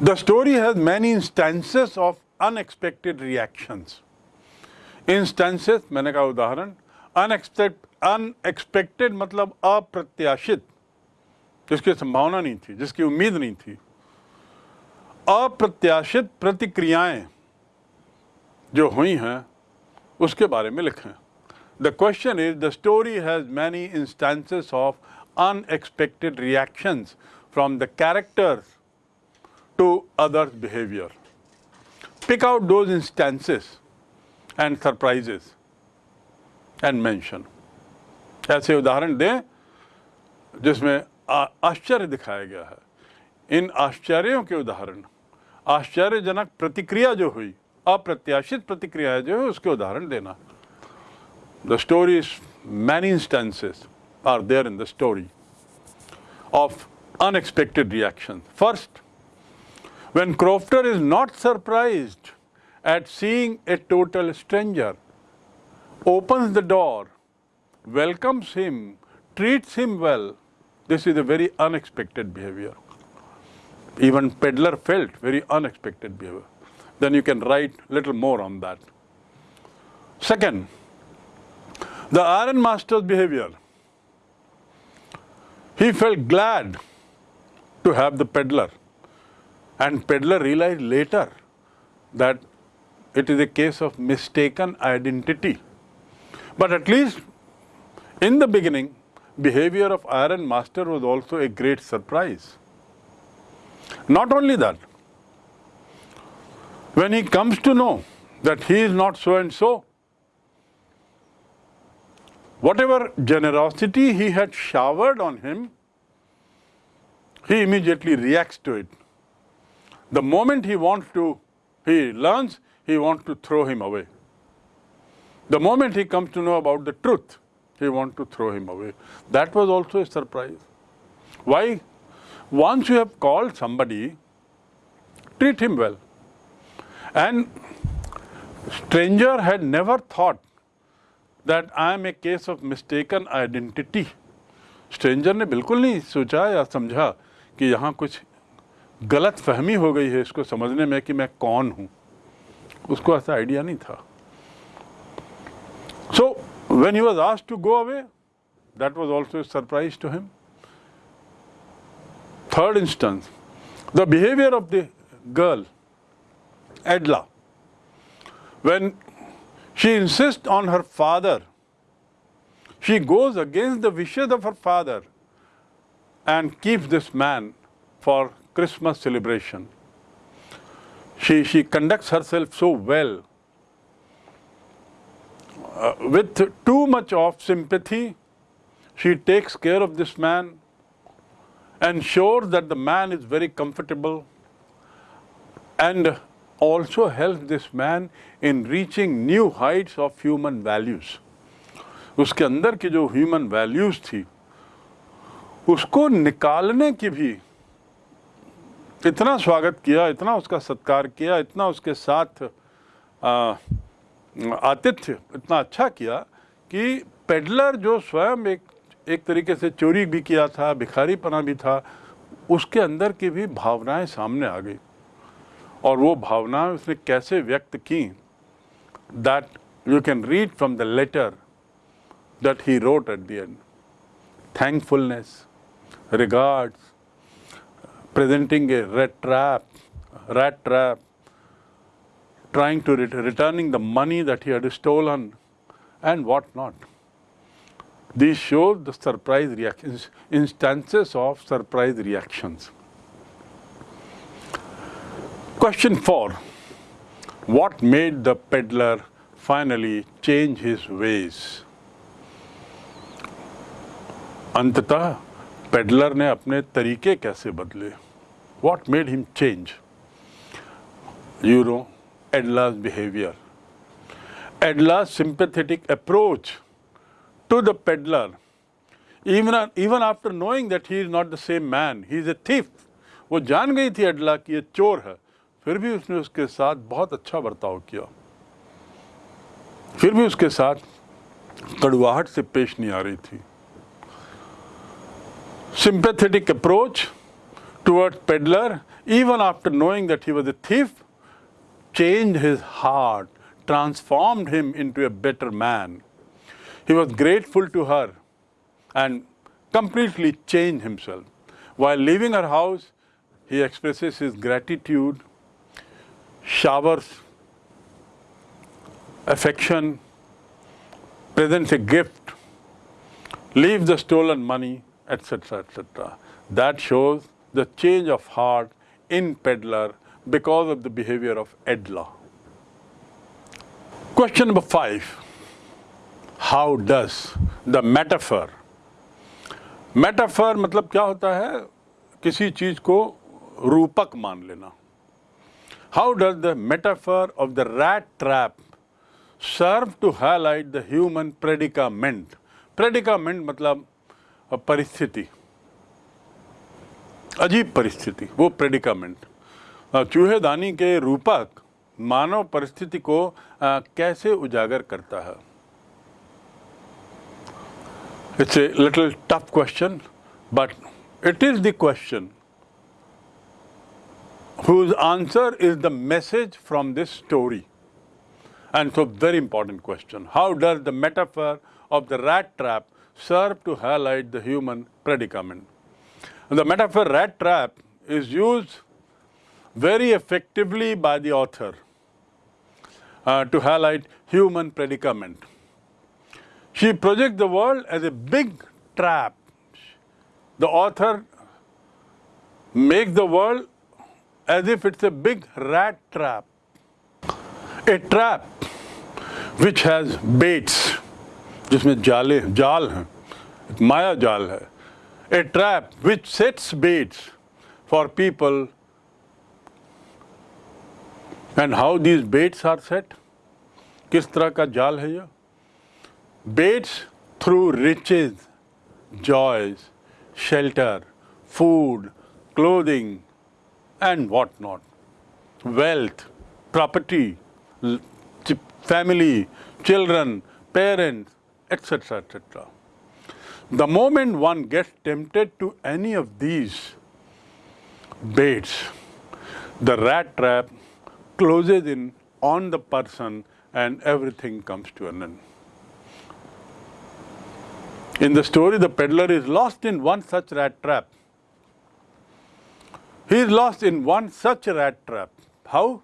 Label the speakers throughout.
Speaker 1: The story has many instances of unexpected reactions. Instances, मैंने कहा उदाहरण unexpected अनएक्सपेक्टेड मतलब अप्रत्याशित, जिसकी संभावना नहीं थी, जिसकी उम्मीद नहीं थी अप्रत्याशित प्रतिक्रियाएँ जो हुई हैं, उसके बारे में लिखें the question is the story has many instances of unexpected reactions from the characters to others behaviour pick out those instances and surprises and mention ऐसे उदाहरण दें जिसमें आश्चर्य दिखाया गया है। इन आश्चर्यों के उदाहरण आश्चर्यजनक प्रतिक्रिया जो हुई अप्रत्याशित प्रतिक्रिया जो है उसके उदाहरण देना। The story many instances are there in the story of unexpected reaction. First, when Crofter is not surprised at seeing a total stranger, opens the door, welcomes him, treats him well, this is a very unexpected behavior. Even peddler felt very unexpected behavior then you can write little more on that. Second, the iron master's behavior. He felt glad to have the peddler and peddler realized later that it is a case of mistaken identity. But at least in the beginning, behavior of iron master was also a great surprise. Not only that, when he comes to know that he is not so and so, whatever generosity he had showered on him, he immediately reacts to it. The moment he wants to, he learns, he wants to throw him away. The moment he comes to know about the truth, he wants to throw him away. That was also a surprise. Why? Once you have called somebody, treat him well. And stranger had never thought that I am a case of mistaken identity. Stranger ने बिल्कुल नहीं सोचा या समझा कि यहाँ कुछ गलत फहमी हो गई है इसको समझने में कि मैं कौन हूँ। उसको ऐसा आइडिया नहीं था। So when he was asked to go away that was also surprise to him third instance the behaviour of the girl Edla, when she insists on her father, she goes against the wishes of her father and keeps this man for Christmas celebration. She, she conducts herself so well. Uh, with too much of sympathy, she takes care of this man, ensures that the man is very comfortable and also helps this man in reaching new heights of human values. उसके अंदर की जो human values थी उसको निकालने की भी इतना स्वागत किया, इतना उसका सत्कार किया, इतना उसके साथ आतिथ्य इतना अच्छा किया कि पेडलर जो स्वयं एक एक तरीके से चोरी भी किया था, भिखारीपना भी था, उसके अंदर की भी भावनाएँ सामने आ गई। और वो भावनाएँ उसने कैसे व्यक्त की that you can read from the letter that he wrote at the end thankfulness regards presenting a rat trap, rat trap, trying to ret returning the money that he had stolen, and what not. These show the surprise reactions, instances of surprise reactions. Question 4. What made the peddler finally change his ways? अंततः peddler ने अपने तरीके कैसे बदले What made him change? You know, Edla's behavior. Edla's sympathetic approach to the peddler, even, even after knowing that he is not the same man, he is a thief. वो जान गई थी एडला कि ये चोर है फिर भी उसने उसके साथ बहुत अच्छा बर्ताव किया फिर भी उसके साथ कड़वाहट से पेश नहीं आ रही थी sympathetic approach towards peddler even after knowing that he was a thief changed his heart, transformed him into a better man. He was grateful to her and completely changed himself. While leaving her house, he expresses his gratitude, showers affection, presents a gift, leaves the stolen money, etc., etc. That shows the change of heart in peddler because of the behavior of Edla. Question number five. How does the metaphor metaphor मतलब क्या होता है किसी चीज़ को रूपक मान लेना how does the metaphor of the rat trap serve to highlight the human predicament predicament मतलब परिस्थिति अजीब परिस्थिति वो प्रेडिकमेंट चूहेदानी के रूपक मानव परिस्थिति को आ, कैसे उजागर करता है? It's a little tough question but it is the question whose answer is the message from this story and so very important question how does the metaphor of the rat trap serve to highlight the human predicament And the metaphor rat trap is used very effectively by the author uh, to highlight human predicament. She projects the world as a big trap. The author makes the world as if it's a big rat trap. A trap which has baits, जिसमें जाले जाल हैं माया जाल है a trap which sets baits for people and how these baits are set किस तरह का जाल है यह baits through riches joys shelter food clothing and what not wealth property family children parents etc etc the moment one gets tempted to any of these baits, the rat trap closes in on the person and everything comes to an end. In the story, the peddler is lost in one such rat trap. He is lost in one such rat trap. How?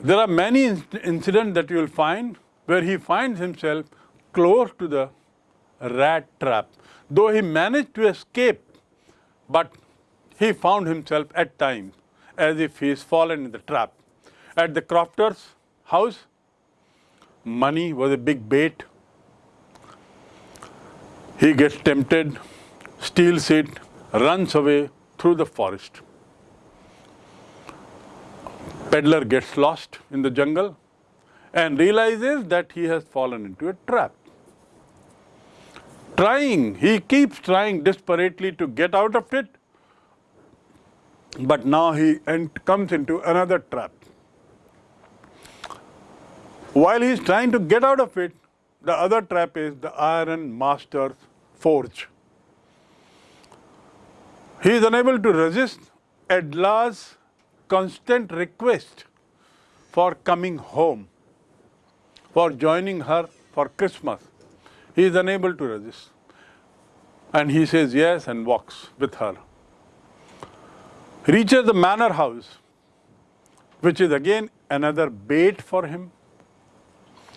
Speaker 1: There are many incidents that you will find where he finds himself close to the rat trap. Though he managed to escape, but he found himself at times as if he is fallen in the trap. At the crofter's house, money was a big bait. He gets tempted, steals it, runs away through the forest. Peddler gets lost in the jungle and realizes that he has fallen into a trap trying, he keeps trying desperately to get out of it, but now he comes into another trap. While he is trying to get out of it, the other trap is the iron master's forge. He is unable to resist Edla's constant request for coming home, for joining her for Christmas. He is unable to resist. And he says yes and walks with her. Reaches the manor house, which is again another bait for him.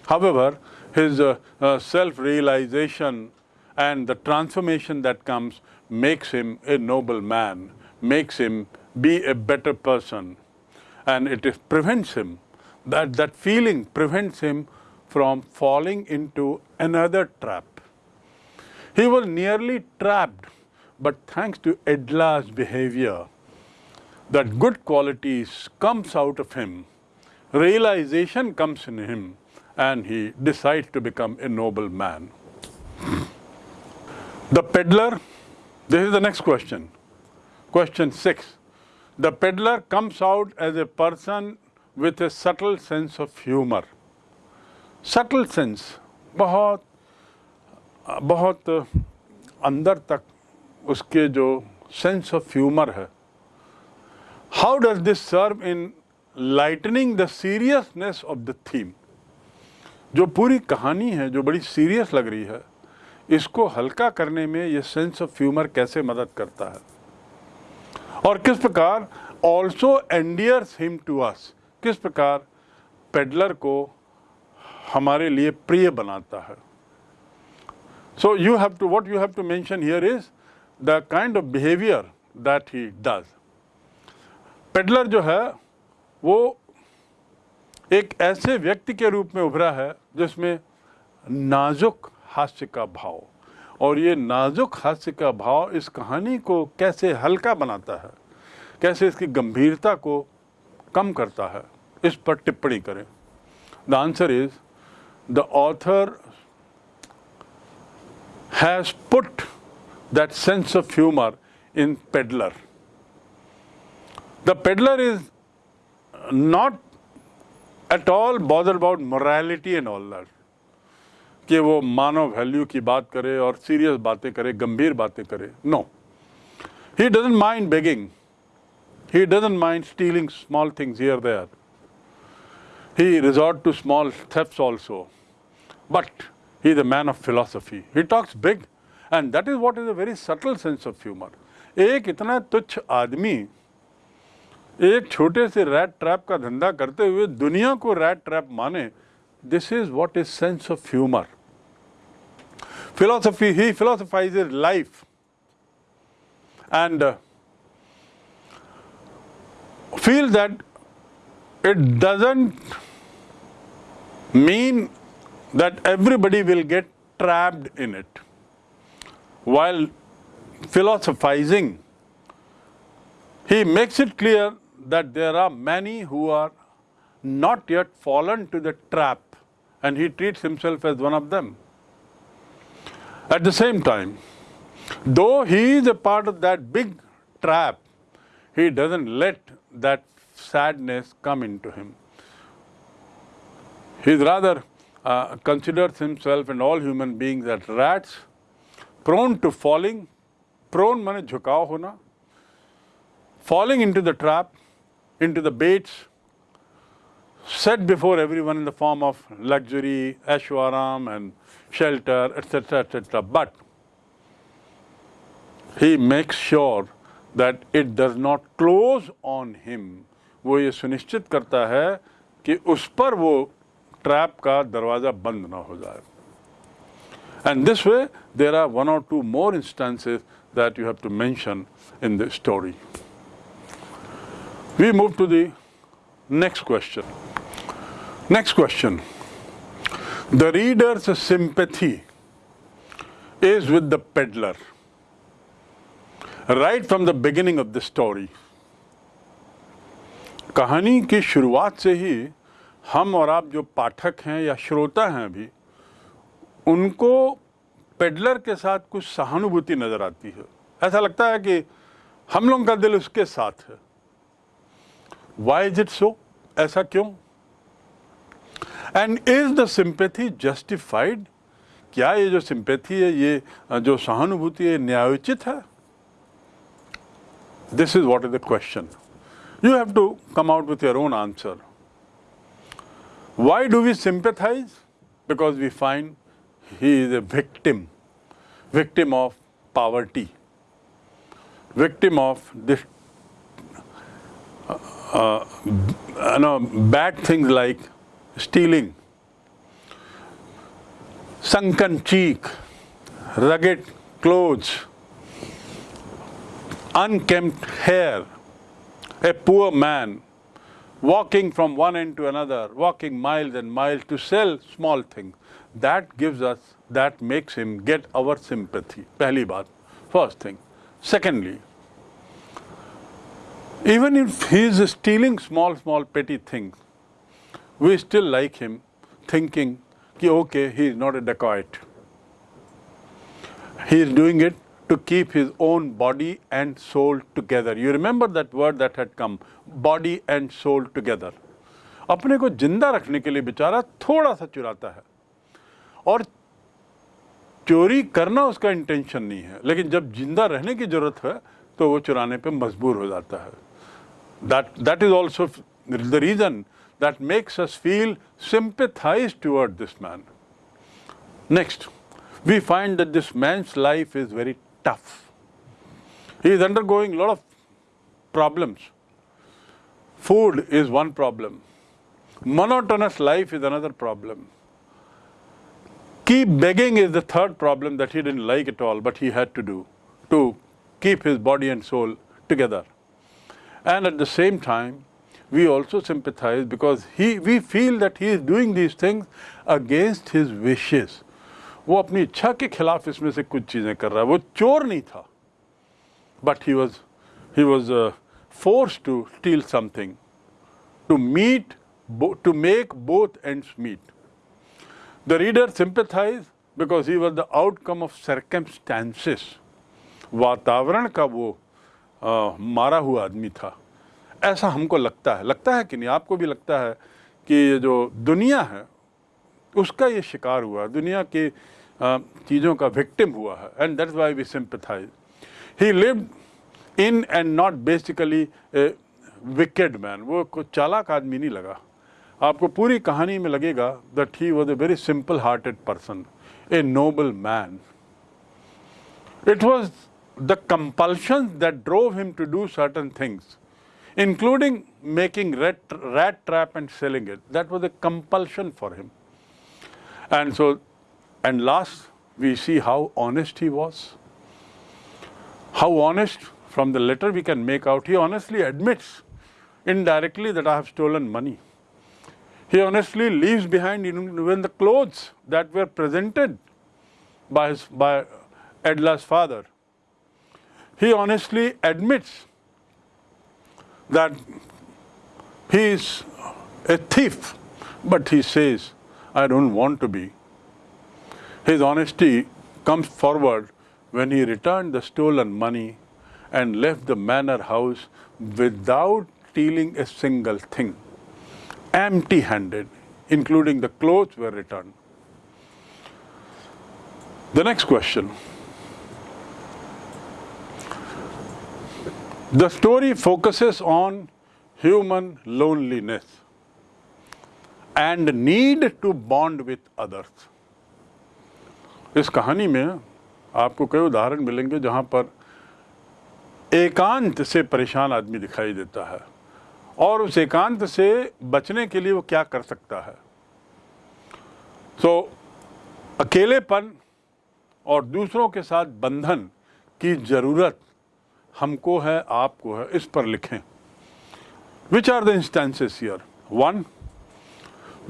Speaker 1: However, his uh, uh, self-realization and the transformation that comes makes him a noble man, makes him be a better person. And it prevents him, that, that feeling prevents him from falling into another trap. He was nearly trapped, but thanks to Edla's behavior, that good qualities comes out of him, realization comes in him, and he decides to become a noble man. The peddler, this is the next question. Question six. The peddler comes out as a person with a subtle sense of humor. Subtle sense बहुत बहुत अंदर तक उसके जो sense of humour है। How does this serve in lightening the seriousness of the theme जो पूरी कहानी है, जो बड़ी सीरियस लग रही है, इसको हल्का करने में ये सेंस ऑफ़ ह्यूमर कैसे मदद करता है? और किस प्रकार also endears him to us किस प्रकार पेडलर को हमारे लिए प्रिय बनाता है। So you have to what you have to mention here is the kind of behaviour that he does peddler जो है, वो एक ऐसे व्यक्ति के रूप में उभरा है जिसमें नाजुक हास्य का भाव। और ये नाजुक हास्य का भाव इस कहानी को कैसे हल्का बनाता है, कैसे इसकी गंभीरता को कम करता है, इस पर टिप्पणी करें। The answer is the author has put that sense of humour in peddler the peddler is not at all bother about morality and all that कि वो मानव वैल्यू की बात करे और सीरियस बातें करे गंभीर बातें करे no he doesn't mind begging he doesn't mind stealing small things here there he resort to small thefts also but he is a man of philosophy he talks big and that is what is a very subtle sense of humor एक इतना तुच्छ आदमी एक छोटे से rat trap का धंधा करते हुए दुनिया को रैट ट्रैप माने this is what is sense of humour philosophy he philosophizes life and uh, feel that it doesn't mean that everybody will get trapped in it while philosophizing he makes it clear that there are many who are not yet fallen to the trap and he treats himself as one of them at the same time, though he is a part of that big trap, he doesn't let that sadness come into him. He rather uh, considers himself and all human beings as rats, prone to falling, prone mane jhukao hona, falling into the trap, into the baits, set before everyone in the form of luxury, ashwaram and shelter, etc., etc. But he makes sure that it does not close on him. वो ये सुनिश्चित करता है कि उस पर वो trap का दरवाज़ा बंद ना हो जाए। And this way there are one or two more instances that you have to mention in the story we move to the next question next question the readers' sympathy is with the peddler right from the beginning of the story कहानी की शुरुआत से ही हम और आप जो पाठक हैं या श्रोता हैं अभी, उनको पेडलर के साथ कुछ सहानुभूति नज़र आती है। ऐसा लगता है कि हम लोगों का दिल उसके साथ है। वाई इज़ इट सो ऐसा क्यों? And is the sympathy justified क्या ये जो सिंपैथी है, ये जो सहानुभूति है न्यायोचित है? This is what is the question you have to come out with your own answer Why do we sympathize? Because we find he is a victim, victim of poverty, victim of this, uh, uh, you know, bad things like stealing, sunken cheek, rugged clothes, unkempt hair, a poor man walking from one end to another, walking miles and miles to sell small things. That gives us, that makes him get our sympathy. Pehli baat, first thing. Secondly, even if he is stealing small, small petty things, we still like him thinking, ki, okay, he is not a dacoit. He is doing it to keep his own body and soul together. You remember that word that had come, body and soul together. अपने को ज़िंदा रखने के लिए बेचारा थोड़ा सा चुराता है और चोरी करना उसका इंटेंशन नहीं है लेकिन जब ज़िंदा रहने की ज़रूरत है तो वो चुराने पे मजबूर हो जाता है that that is also the reason that makes us feel sympathize toward this man next we find that this man's life is very tough. He is undergoing a lot of problems. Food is one problem. Monotonous life is another problem. Keep begging is the third problem that he didn't like at all, but he had to do to keep his body and soul together. And at the same time, we also sympathize because he, we feel that he is doing these things against his wishes. वो अपनी इच्छा के खिलाफ इसमें से कुछ चीज़ें कर रहा है। वो चोर नहीं था। But he was he was force to steal something to meet to make both ends meet. The reader sympathized because he was the outcome of circumstances. वातावरण का वो आ, मारा हुआ आदमी था। ऐसा हमको लगता है। लगता है कि नहीं? आपको भी लगता है कि ये जो दुनिया है उसका ये शिकार हुआ। दुनिया की चीज़ों का विक्टिम हुआ है and that's why we sympathize he live in and not basically wicked man वो कुछ चालाक आदमी नहीं लगा आपको पूरी कहानी में लगेगा that he was a very simple hearted person a noble man it was the compulsion that drove him to do certain things including making rat, rat trap and selling it. That was compulsion for him. And so, and last, we see how honest he was. How honest, from the letter we can make out, he honestly admits indirectly that I have stolen money. He honestly leaves behind even the clothes that were presented by, his, by Edla's father. He honestly admits that he is a thief, but he says, I don't want to be. His honesty comes forward when he returned the stolen money and left the manor house without stealing a single thing empty handed, including the clothes were returned. The next question. The story focuses on human loneliness and need to bond with others. इस कहानी में आपको कई उदाहरण मिलेंगे जहाँ पर एकांत से परेशान आदमी दिखाई देता है और उस एकांत से बचने के लिए वो क्या कर सकता है। so, अकेलेपन और दूसरों के साथ बंधन की ज़रूरत हमको है आपको है इस पर लिखें। Which are the instances here one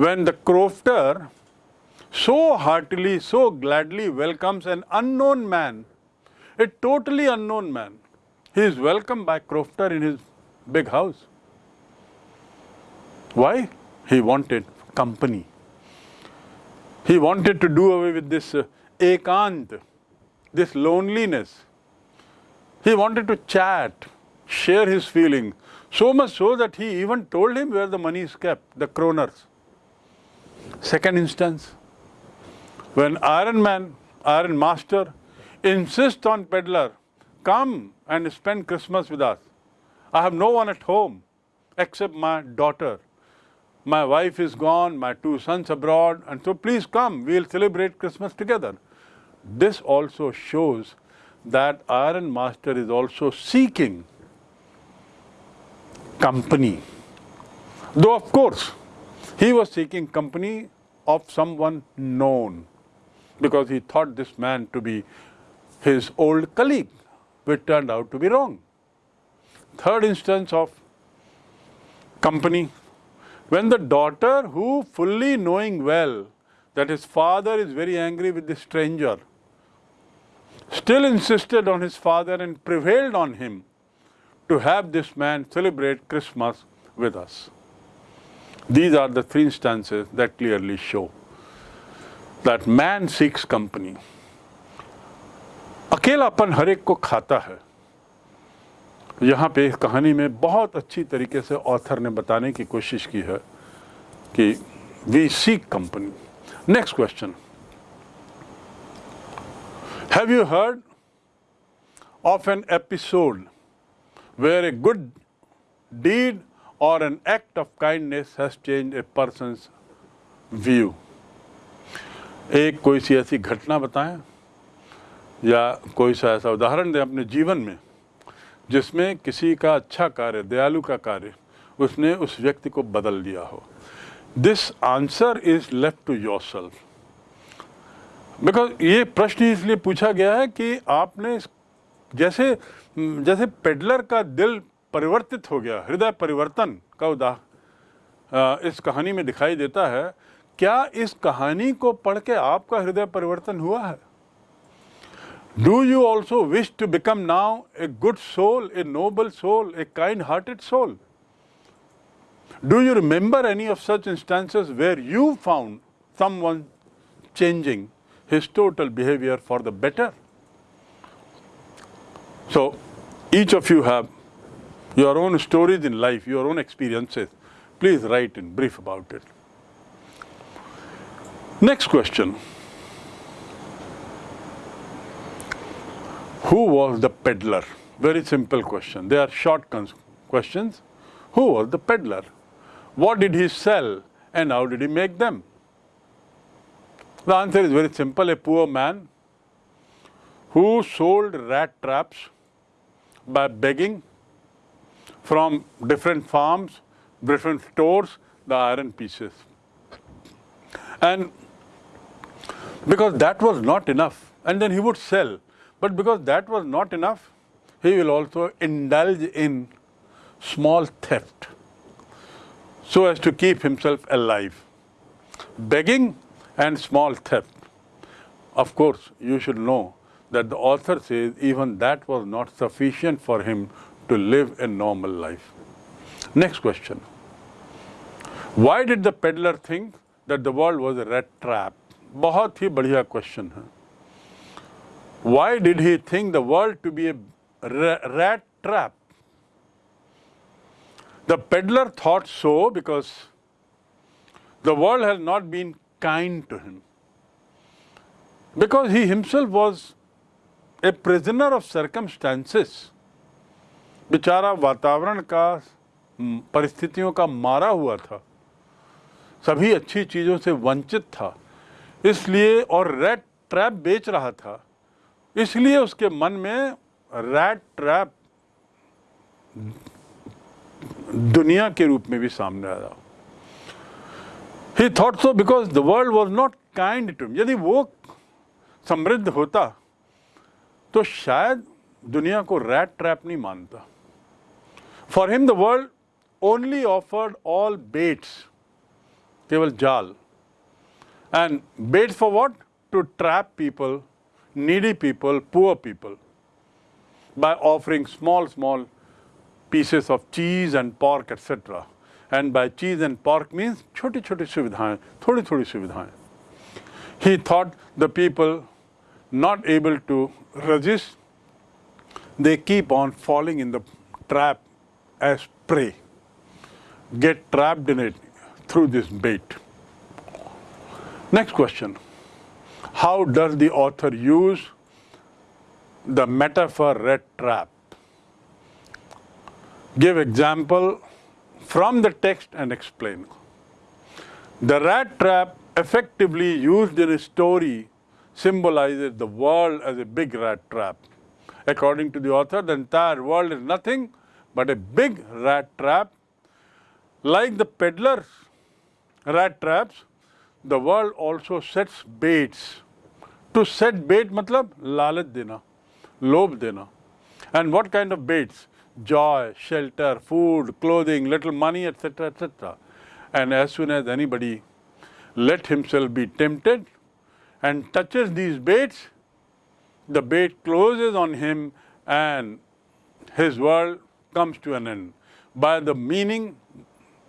Speaker 1: when the crofter so heartily, so gladly welcomes an unknown man, a totally unknown man. He is welcomed by Crofter in his big house. Why? He wanted company. He wanted to do away with this uh, ekant, this loneliness. He wanted to chat, share his feelings, so much so that he even told him where the money is kept, the kroners. Second instance, when Iron Man, Iron Master, insists on peddler, come and spend Christmas with us. I have no one at home except my daughter my wife is gone, my two sons abroad, and so please come, we'll celebrate Christmas together. This also shows that Iron Master is also seeking company. Though, of course, he was seeking company of someone known because he thought this man to be his old colleague, which turned out to be wrong. Third instance of company when the daughter who fully knowing well that his father is very angry with the stranger, still insisted on his father and prevailed on him to have this man celebrate Christmas with us. These are the three instances that clearly show that man seeks company. अकेलापन हर एक को खाता है यहाँ पे इस कहानी में बहुत अच्छी तरीके से ऑथर ने बताने की कोशिश की है कि we seek company next question have you heard of an episode where a good deed or an act of kindness has change a person's view. एक कोई सी ऐसी घटना बताएँ, या कोई सा ऐसा उदाहरण दें अपने जीवन में, जिसमें किसी का अच्छा कार्य, दयालु का कार्य, उसने उस व्यक्ति को बदल दिया हो। This answer is left to yourself because ये प्रश्न इसलिए पूछा गया है कि आपने जैसे जैसे पेडलर का दिल परिवर्तित हो गया, हृदय परिवर्तन का उदाह इस कहानी में दिखाई देता है क्या इस कहानी को पढ़ के आपका हृदय परिवर्तन हुआ है do you also wish to become now a good soul a noble soul a kind hearted soul do you remember any of such instances where you found some one changing his total behavior for the better. So each of you have your own stories in life, your own experiences. Please write in brief about it. Next question. Who was the peddler? Very simple question. They are short questions. Who was the peddler? What did he sell and how did he make them? The answer is very simple. A poor man who sold rat traps by begging from different farms, different stores, the iron pieces. And because that was not enough, and then he would sell. But because that was not enough, he will also indulge in small theft so as to keep himself alive. Begging and small theft. Of course, you should know that the author says even that was not sufficient for him to live a normal life. Next question. Why did the peddler think that the world was a rat trap? बहुत ही बढ़िया question है। Why did he think the world to be a rat trap the peddler thought so because the world has not been kind to him because he himself was a prisoner of circumstances. बेचारा वातावरण का परिस्थितियों का मारा हुआ था। सभी अच्छी चीज़ों से वंचित था। इसलिए और रेड ट्रैप बेच रहा था। इसलिए उसके मन में रैट ट्रैप दुनिया के रूप में भी सामने आया। He thought so because the world was not kind to यदि वो समृद्ध होता तो शायद दुनिया को रैट ट्रैप नहीं मानता। For him the world only offered all baits केवल जाल। And bets for what to trap people needy people poor people by offering small, small pieces of cheese and pork, etc. and by cheese and pork means छोटी छोटी सुविधाएं थोड़ी थोड़ी सुविधाएं he thought the people not able to resist they keep on falling in the trap as prey get trapped in it through this bait next question how does the author use the metaphor rat trap give example from the text and explain. The rat trap effectively used in a story symbolizes the world as a big rat trap. According to the author, the entire world is nothing but a big rat trap. Like the peddlers' rat traps, the world also sets baits. To set bait matlab lalat dena, lob dena. And what kind of baits? joy, shelter, food, clothing, little money, etc., etc. And as soon as anybody let himself be tempted and touches these baits, the bait closes on him and his world comes to an end. By the meaning,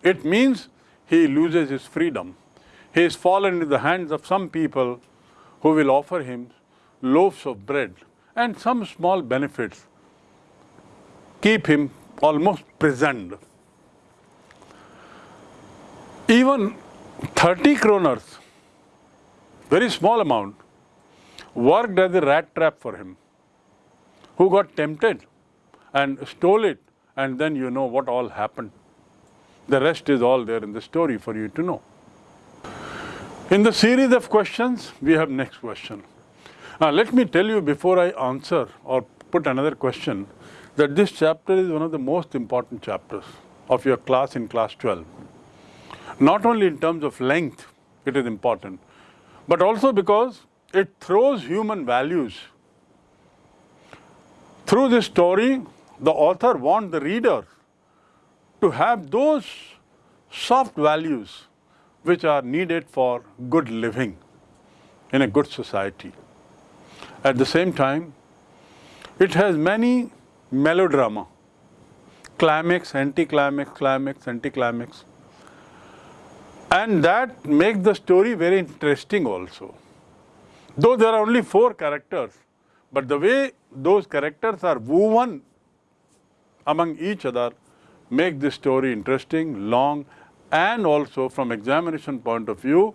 Speaker 1: it means he loses his freedom. He has fallen into the hands of some people who will offer him loaves of bread and some small benefits keep him almost prisoned. Even 30 kroners, very small amount, worked as a rat trap for him, who got tempted and stole it and then you know what all happened. The rest is all there in the story for you to know. In the series of questions, we have next question. Now, let me tell you before I answer or put another question that this chapter is one of the most important chapters of your class in class 12. Not only in terms of length, it is important, but also because it throws human values. Through this story, the author wants the reader to have those soft values which are needed for good living in a good society. At the same time, it has many melodrama, climax, anticlimax, climax, anticlimax. And that makes the story very interesting also. Though there are only four characters, but the way those characters are woven among each other make the story interesting, long, and also from examination point of view,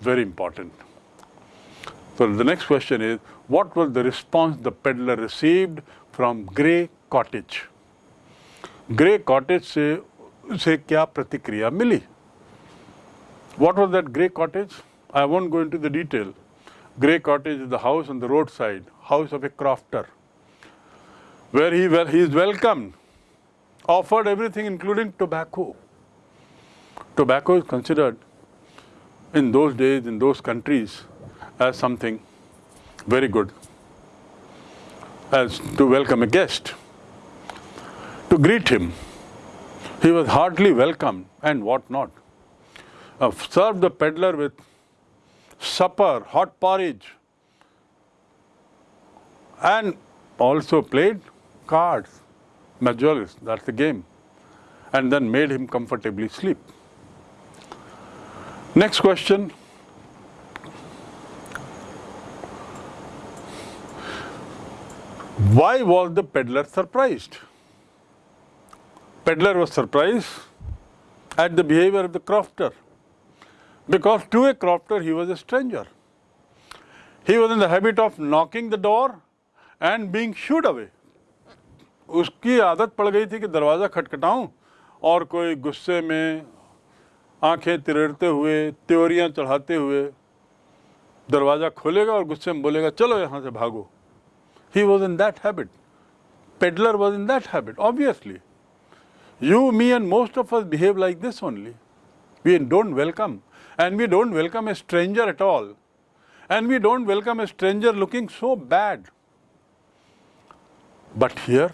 Speaker 1: very important. So the next question is, what was the response the peddler received from Grey Cottage? Grey Cottage से से क्या प्रतिक्रिया मिली What was that grey cottage? I won't go into the detail. Grey cottage is the house on the roadside, house of a crofter, where he, well, he is welcomed, offered everything including tobacco. Tobacco is considered in those days, in those countries, as something very good, as to welcome a guest, to greet him. He was heartily welcomed and what not. Uh, served the peddler with supper, hot porridge, and also played cards, majoris, that's the game, and then made him comfortably sleep. Next question. Why was the peddler surprised? Peddler was surprised at the behavior of the crofter because to a crofter he was a stranger. He was in the habit of knocking the door and being shooed away. उसकी आदत पड़ गई थी कि दरवाज़ा खटखटाऊं और कोई गुस्से में आँखें तिरड़ते हुए, त्योरियाँ चढ़ाते हुए दरवाज़ा खोलेगा और गुस्से में बोलेगा, चलो यहाँ से भागो। He was in that habit peddler was in that habit obviously you me and most of us behave like this only we an don't welcome and we don't welcome a stranger at all and we don't welcome a stranger looking so bad but here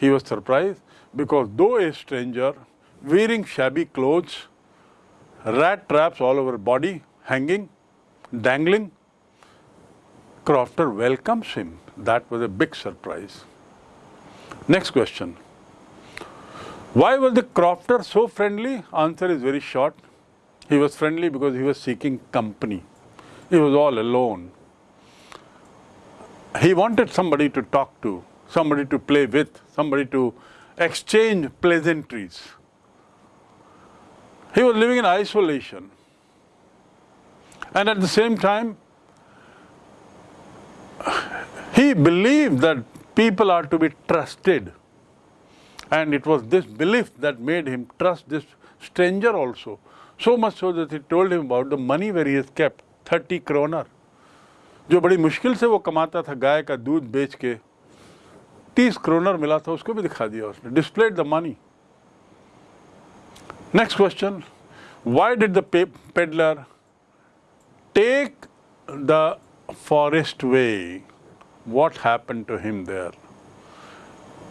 Speaker 1: he was surprise because though a stranger wearing shabby clothes rat traps all over body, hanging, dangling, Crofter welcomes him. That was a big surprise. Next question. Why was the crofter so friendly? Answer is very short. He was friendly because he was seeking company. He was all alone. He wanted somebody to talk to, somebody to play with, somebody to exchange pleasantries. He was living in isolation. And at the same time, he believed that people are to be trusted. And it was this belief that made him trust this stranger also. So much so that he told him about the money where he has kept, 30 kroner. जो बड़ी मुश्किल से वो कमाता था गाय का दूध बेच के तीस क्रोनर मिला था उसको भी दिखा दिया उसने displayed the money next question why did the peddler take the forest way? What happened to him there?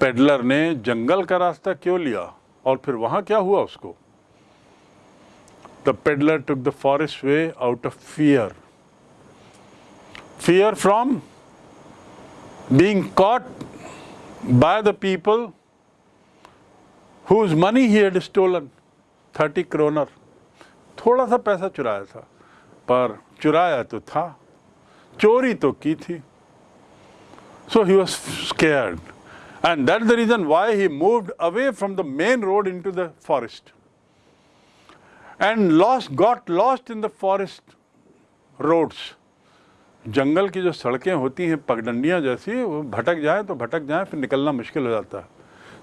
Speaker 1: Peddler ने जंगल का रास्ता क्यों लिया और फिर वहां क्या हुआ उसको the peddler took the forest way out of fear fear from being cot by the people whose money he had stolen, 30 kroner. थोड़ा सा पैसा चुराया था, पर चुराया तो था, चोरी तो की थी। So he was scared and that the reason why he moved away from the main road into the forest and lost got lost in the forest roads जंगल की जो सड़कें होती हैं, पगडंडियाँ जैसी, वो भटक जाए तो भटक जाए, फिर निकलना मुश्किल हो जाता है।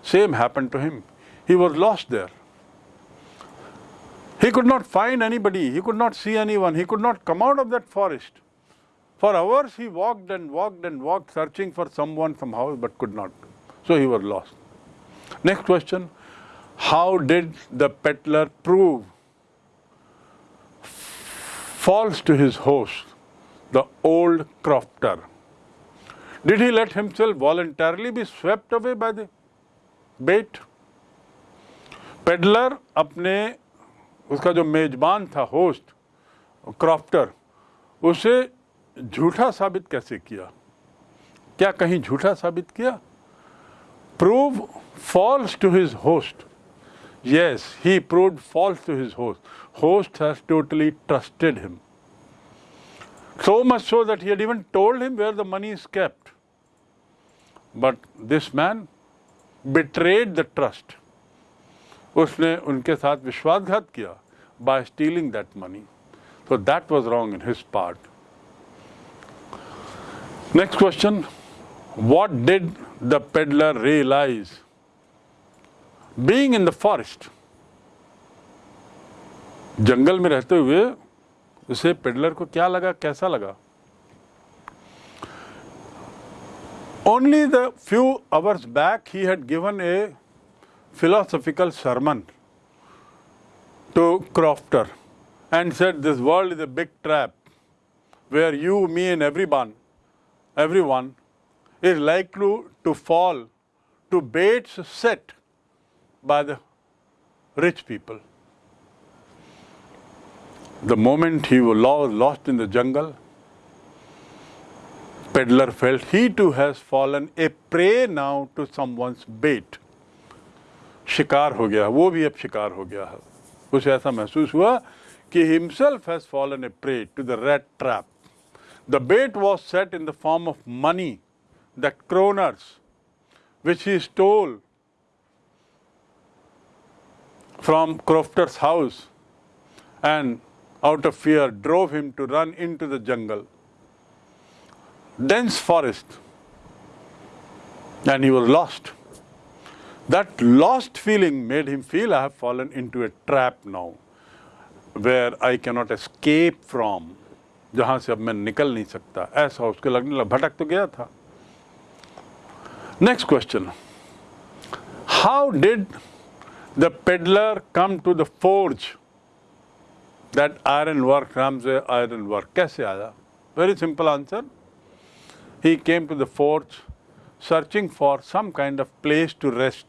Speaker 1: Same happened to him he was lost there. He could not find anybody. He could not see anyone. He could not come out of that forest. For hours he walked and walked and walked searching for someone, somehow, but could not. So he was lost. Next question. How did the peddler prove false to his host, the old crofter? Did he let himself voluntarily be swept away by the bait? Peddler अपने उसका जो मेजबान था host, crafter, उसे झूठा साबित कैसे किया? क्या कहीं झूठा साबित किया? Prove false to his host yes he prove false to his host host has totally trusted him so much so that he even told him where the money is kept but this man betrayed the trust उसने उनके साथ विश्वासघात किया by stealing that money so that was wrong in his part next question what did the peddler realise being in the forest जंगल में रहते हुए, उसे peddler को क्या लगा, कैसा लगा? Only the few hours back he had given a philosophical sermon to Crofter and said this world is a big trap where you, me and everyone, everyone is likely to fall to baits set by the rich people. The moment he was lost in the jungle, peddler felt he too has fallen a prey now to someone's bait. शिकार हो गया वो भी अब शिकार हो गया है उसे ऐसा महसूस हुआ कि himself has fallen a prey to the rat trap. The bait was set in the form of money, the kroners, which he stole from Crofter's house and out of fear drove him to run into the jungle. Dense forest and he was lost. That lost feeling made him feel I have fallen into a trap now where I cannot escape from. जहाँ से अब मैं निकल नहीं सकता ऐसा उसके लगने लगा भटक तो गया था next question how did the peddler come to the forge that iron work नाम से आयरन वर्क कैसे आया very simple answer he came to the forge searching for some kind of place to rest.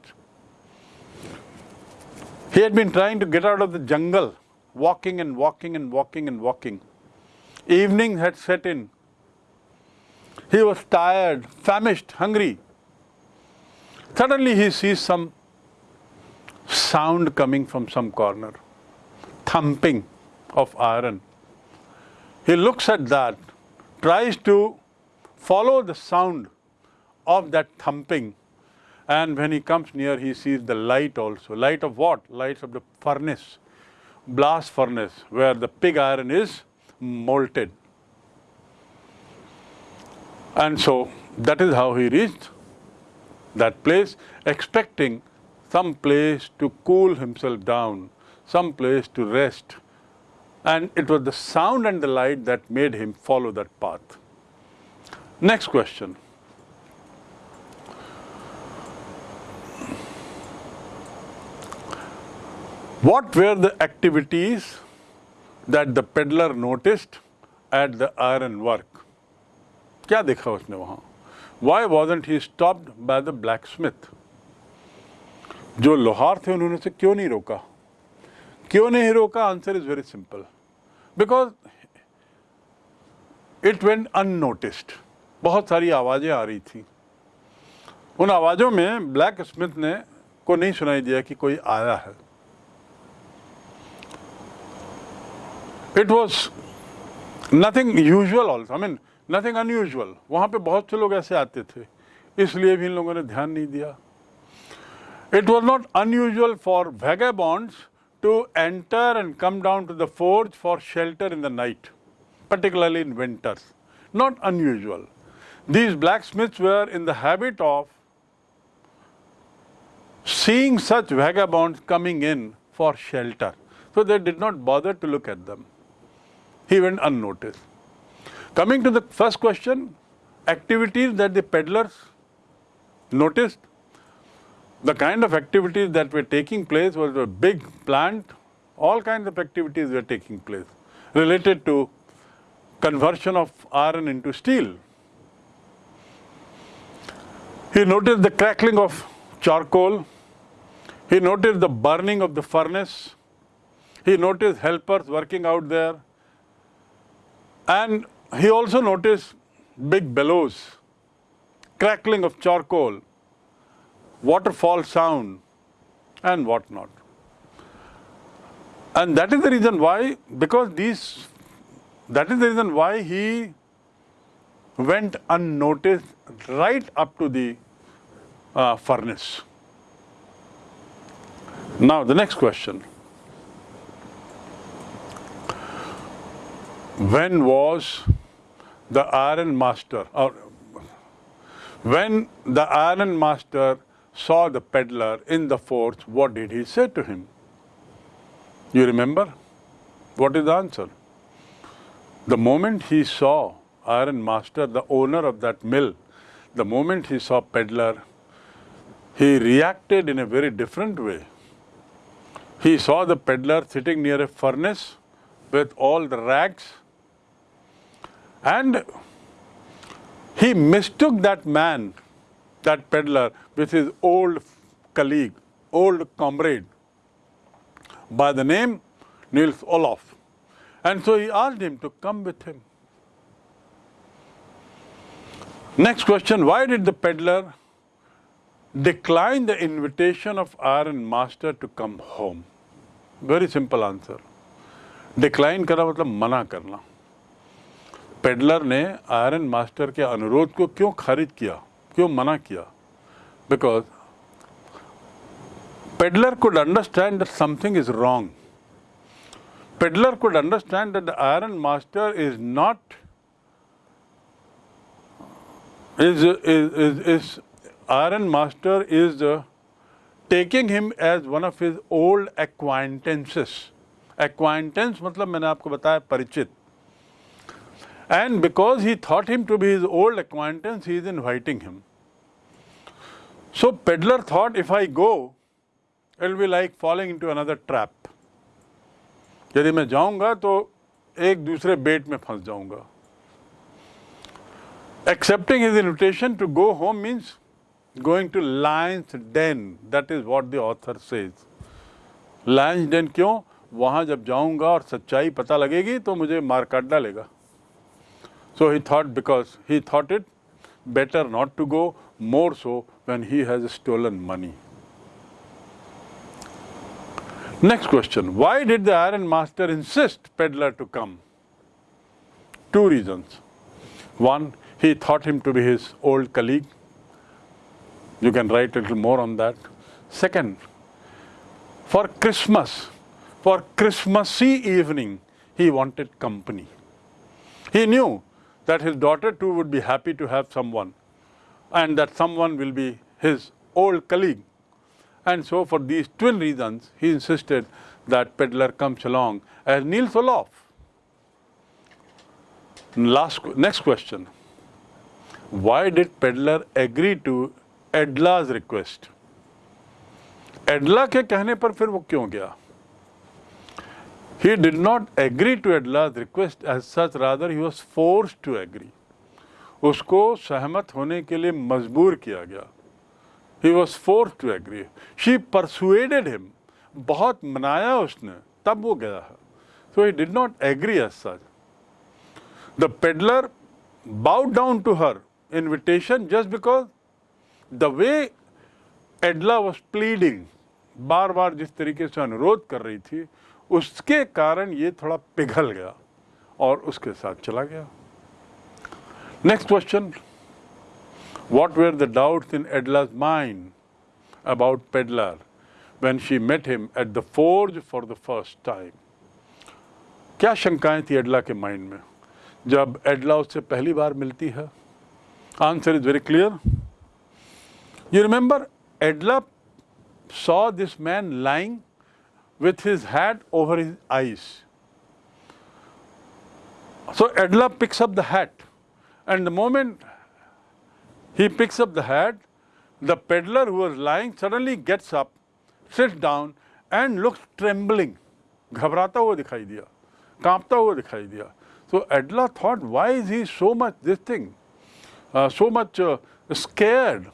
Speaker 1: He had been trying to get out of the jungle, walking and walking and walking and walking. Evening had set in. He was tired, famished, hungry. Suddenly he sees some sound coming from some corner, thumping of iron. He looks at that, tries to follow the sound of that thumping. And when he comes near, he sees the light also. Light of what? Light of the furnace, blast furnace, where the pig iron is molted. And so that is how he reached that place, expecting some place to cool himself down, some place to rest. And it was the sound and the light that made him follow that path. Next question. What were the activities that the peddler noticed at the iron work? क्या देखा उसने वहाँ? Why wasn't he stopped by the blacksmith? जो लोहार थे उन्होंने उसे क्यों नहीं रोका? क्यों नहीं रोका? Answer is very simple because it went unnoticed बहुत सारी आवाज़ें आ रही थी। उन आवाज़ों में ब्लैक स्मिथ ने को नहीं सुनाई दिया कि कोई आया है। It was nothing usual also I mean nothing unusual वहाँ पे बहुत से लोग ऐसे आते थे इसलिए भी इन लोगों ने ध्यान नहीं दिया it was not unusual for vagabonds to enter and come down to the forge for shelter in the night, particularly in winters. Not unusual. These blacksmiths were in the habit of seeing such vagabonds coming in for shelter. So they did not bother to look at them. He went unnoticed. Coming to the first question, activities that the peddlers noticed, the kind of activities that were taking place was a big plant, all kinds of activities were taking place related to conversion of iron into steel. He noticed the crackling of charcoal. He noticed the burning of the furnace. He noticed helpers working out there. And he also noticed big bellows, crackling of charcoal, waterfall sound, and whatnot. And that is the reason why, because these, that is the reason why he went unnoticed right up to the uh, furnace. Now, the next question. When was the iron master, or when the iron master saw the peddler in the forge, what did he say to him? You remember? What is the answer? The moment he saw iron master, the owner of that mill, the moment he saw peddler, he reacted in a very different way. He saw the peddler sitting near a furnace with all the rags and he mistook that man, that peddler, with his old colleague, old comrade, by the name Niels Olof. And so he asked him to come with him. Next question, why did the peddler decline the invitation of Iron Master to come home? Very simple answer. Decline करना मतलब मना peddler ने iron master के अनुरोध को क्यों खारिज किया? क्यों मना किया? Because peddler could understand that something is wrong peddler could understand that the iron master is not is, is Iron Master is uh, taking him as one of his old acquaintances. Acquaintance मतलब मैंने आपको बताया परिचित। And because he thought him to be his old acquaintance, he is inviting him. So peddler thought if I go, it will be like falling into another trap. यदि मैं जाऊंगा तो एक दूसरे बेट में फंस जाऊंगा accepting his invitation to go home means going to lion's den that is what the author says lion's den क्यों वहां जब जाऊंगा और सच्चाई पता लगेगी तो मुझे मार काट डालेगा so he thought because he thought it better not to go, more so when he has stolen money. Next question, why did the iron master insist peddler to come? Two reasons. One, he thought him to be his old colleague. You can write a little more on that. Second, for Christmas, for Christmassy evening, he wanted company. He knew that his daughter too would be happy to have someone and that someone will be his old colleague. And so for these twin reasons, he insisted that peddler comes along as Niels Olof. Last, next question. Why did peddler agree to Edla's request? Edla के कहने पर फिर वो क्यों गया He did not agree to Adla's request as such, rather he was forced to agree. उसको सहमत होने के लिए मजबूर किया गया। He was force to agree she persuaded him बहुत मनाया उसने। तब वो गया है। So he did not agree as such the peddler bowed down to her invitation just because the way Edla was pleading बार बार जिस तरीके से अनुरोध कर रही थी उसके कारण ये थोड़ा पिघल गया और उसके साथ चला गया। Next question what were the doubts in Edla's mind about peddler when she met him at the forge for the first time क्या शंकाएँ थी एडला के माइंड में? जब एडला उससे पहली बार मिलती है। Answer is very clear you remember Edla saw this man lying with his hat over his eyes. So Edla picks up the hat and the moment he picks up the hat, the peddler who was lying suddenly gets up, sits down and looks trembling. घबराता हुआ दिखाई दिया कांपता हुआ दिखाई दिया So Edla thought, why is he so much this thing, uh, so much uh, scared?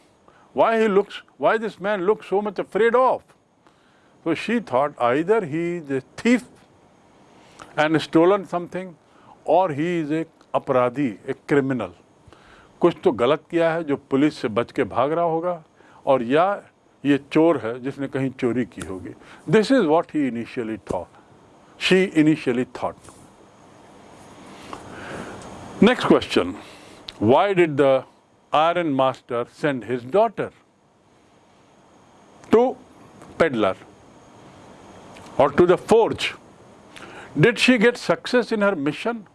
Speaker 1: Why he looks, why this man looks so much afraid of? So she thought either he is a thief and stolen something or he is a अपराधी एक criminal कुछ तो गलत किया है जो police से बच के भाग रहा होगा और या ये चोर है जिसने कहीं चोरी की होगी। This is what he initially thought she initially thought next question why did the iron master send his daughter to peddler? Or to the forge. Did she get success in her mission?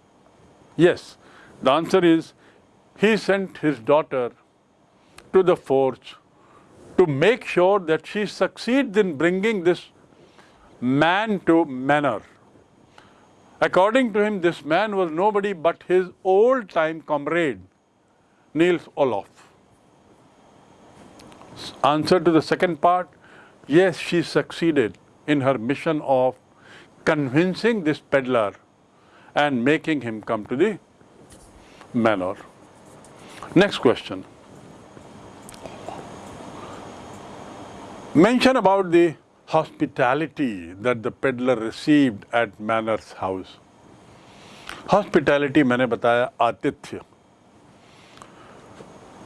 Speaker 1: Yes. The answer is he sent his daughter to the forge to make sure that she succeeds in bringing this man to manor. According to him, this man was nobody but his old time comrade, Niels Olof. Answer to the second part yes, she succeeded in her mission of convincing this peddler and making him come to the manor. Next question. Mention about the hospitality that the peddler received at Manor's house. Hospitality मैंने बताया आतिथ्य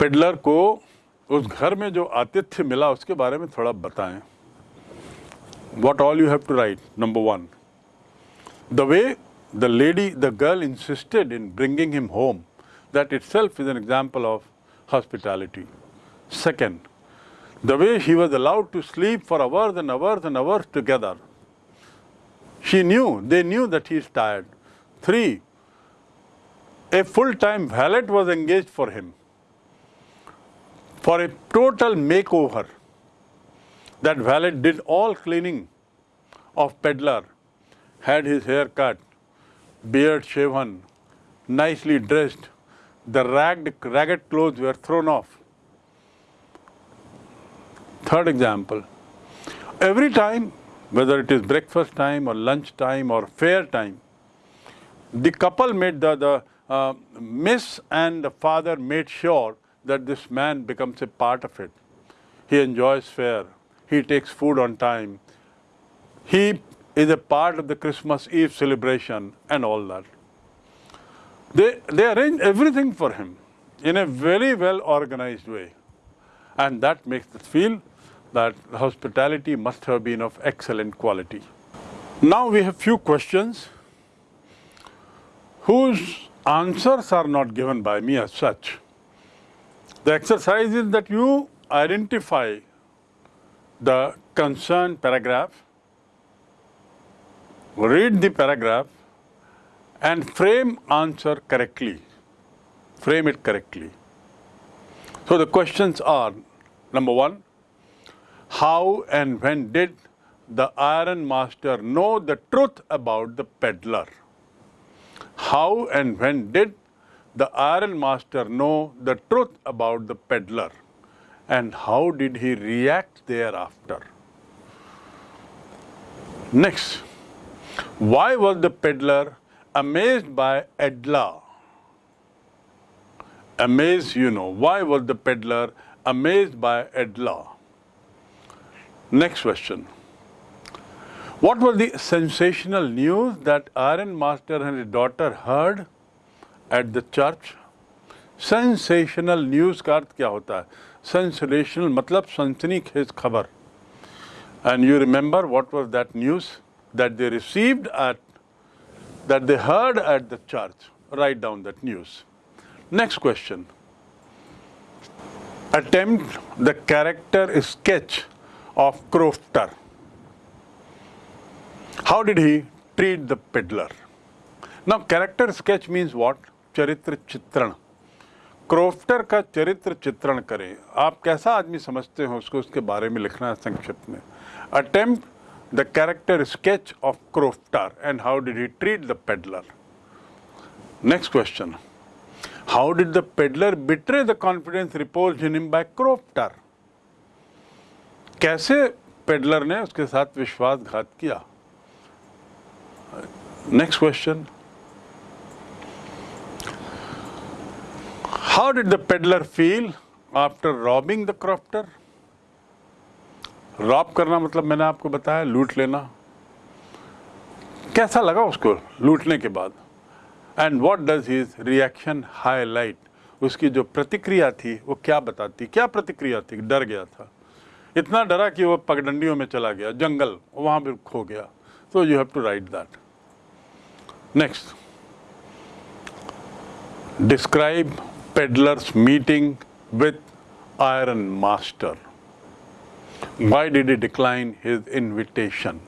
Speaker 1: peddler को उस घर में जो आतिथ्य मिला उसके बारे में थोड़ा बताएँ what all you have to write number one. The way the lady the girl insisted in bringing him home that itself is an example of hospitality. Second the way he was allowed to sleep for hours and hours and hours together. She knew they knew that he is tired. Three a full-time valet was engaged for him. For a total makeover. That valet did all cleaning of peddler, had his hair cut, beard shaven, nicely dressed. The ragged, ragged clothes were thrown off. Third example, every time, whether it is breakfast time or lunch time or fair time, the couple made the, the uh, miss and the father made sure that this man becomes a part of it. He enjoys fair. He takes food on time. He is a part of the Christmas Eve celebration and all that. They, they arrange everything for him in a very well organized way. And that makes us feel that hospitality must have been of excellent quality. Now we have few questions whose answers are not given by me as such. The exercise is that you identify the concerned paragraph, read the paragraph and frame answer correctly, frame it correctly. So the questions are, number one, how and when did the iron master know the truth about the peddler? How and when did the iron master know the truth about the peddler and how did he react thereafter? Next, why was the peddler amazed by Edla? Amazed, you know, why was the peddler amazed by Edla? Next question. What was the sensational news that Iron Master and his daughter heard at the church? Sensational news का अर्थ क्या होता है sensational matlab sansanik his khabar. And you remember what was that news that they received at, that they heard at the church. Write down that news. Next question. Attempt the character sketch of Crofter. How did he treat the peddler? Now, character sketch means what? Charitra Chitran. Crofter का चरित्र चित्रण करें। आप कैसा आदमी समझते हो उसको उसके बारे में लिखना है संक्षिप्त में? Attempt the character sketch of crofter and how did he treat the peddler next question how did the peddler betray the confidence repose in him by crofter कैसे पेडलर ने उसके साथ विश्वासघात किया? Next question How did the peddler feel after robbing the crofter? Rob करना मतलब मैंने आपको बताया, लूट लेना। कैसा लगा उसको लूटने के बाद? And what does his reaction highlight उसकी जो प्रतिक्रिया थी, वो क्या बताती? क्या प्रतिक्रिया थी? डर गया था। इतना डरा कि वो पगडंडियों में चला गया, जंगल, वहाँ भी खो गया। तो you have to write that next describe peddler's meeting with Iron Master. Why did he decline his invitation?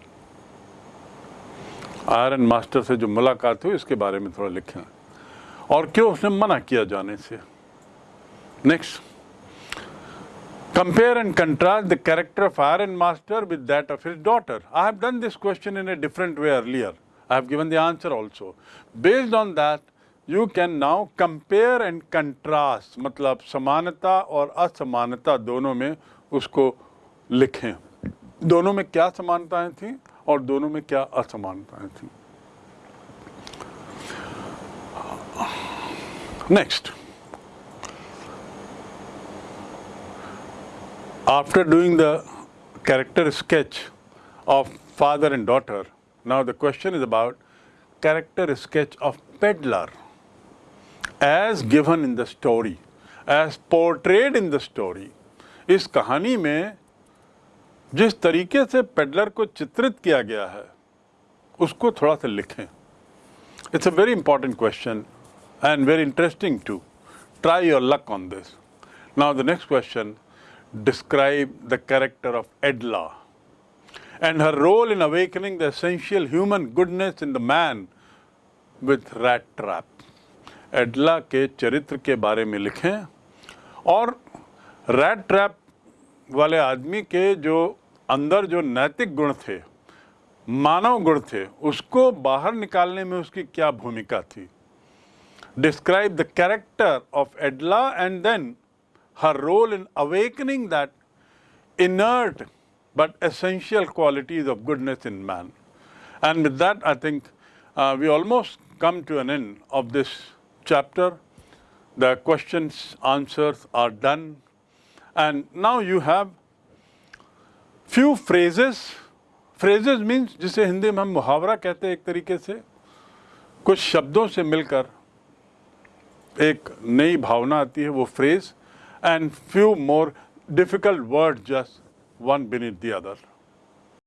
Speaker 1: Iron master से जो मुलाकात हुई इसके बारे में थोड़ा लिखें और क्यों उसने मना किया जाने से next compare and contrast the character of Iron Master with that of his daughter. I have done this question in a different way earlier. I have given the answer also. Based on that, you can now compare and contrast मतलब समानता और असमानता दोनों में उसको लिखें। दोनों में क्या समानताएँ थी और दोनों में क्या असमानताएँ थी? Next after doing the character sketch of father and daughter now the question is about character sketch of peddler as given in the story, as portrayed in the story, इस कहानी में जिस तरीके से पेडलर को चित्रित किया गया है उसको थोड़ा सा लिखें it's a very important question and very interesting to try your luck on this now the next question describe the character of Edla and her role in awakening the essential human goodness in the man with rat trap. एडला के चरित्र के बारे में लिखें और red trap वाले आदमी के जो अंदर जो नैतिक गुण थे, मानव गुण थे, उसको बाहर निकालने में उसकी क्या भूमिका थी? Describe the character of Edla and then her role in awakening that inert but essential qualities of goodness in man and with that I think we almost come to an end of this chapter. The questions, answers are done. And now you have few phrases. Phrases means जिसे हिंदी में हम मुहावरा कहते हैं एक तरीके से कुछ शब्दों से मिलकर एक नई भावना आती है वो phrase and few more difficult word just one beneath the other.